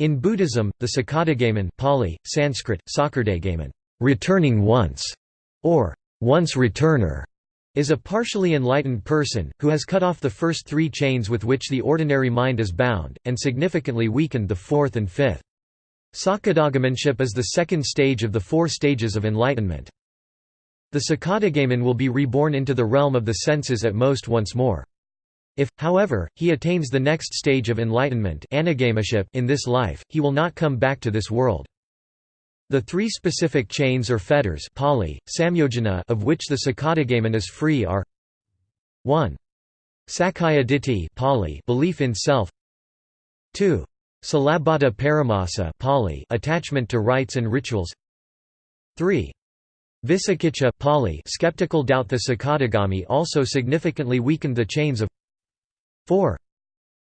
In Buddhism, the Sakadagamin Pali, Sanskrit, Sakardagamin, returning once, or once returner, is a partially enlightened person, who has cut off the first three chains with which the ordinary mind is bound, and significantly weakened the fourth and fifth. Sakadagaminship is the second stage of the four stages of enlightenment. The Sakadagamin will be reborn into the realm of the senses at most once more. If, however, he attains the next stage of enlightenment in this life, he will not come back to this world. The three specific chains or fetters Pali, samyojana of which the Sakadagamin is free are 1. Sakkaya ditthi Pali, belief in self 2. Silabbata paramasa Pali, attachment to rites and rituals 3. Vicikiccha Pali, skeptical doubt The Sakadagami also significantly weakened the chains of 4.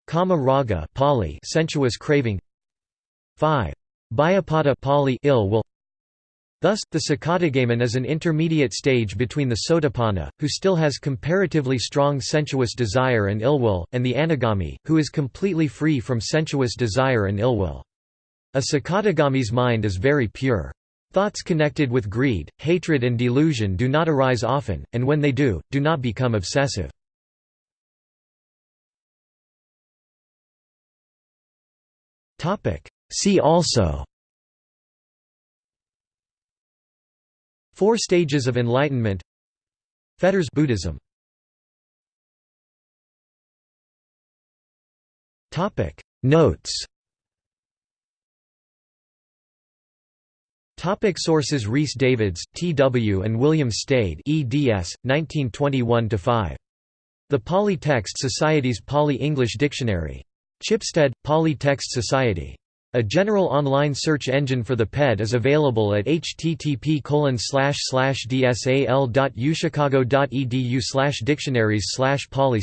Kama raga Pali sensuous craving 5. Byapada Pali ill will Thus, the Sakadagamin is an intermediate stage between the Sotapanna, who still has comparatively strong sensuous desire and ill will, and the Anagami, who is completely free from sensuous desire and ill will. A Sakadagami's mind is very pure. Thoughts connected with greed, hatred and delusion do not arise often, and when they do, do not become obsessive. See also Four stages of enlightenment Fetters Buddhism Topic Notes Topic sources Rhys Davids, T. W. and William Stede eds. 1921–5. The Pali Text Society's Pali-English Dictionary. Chipstead, Pali Text Society. A general online search engine for the PED is available at http dsal.uchicago.edu dictionaries pali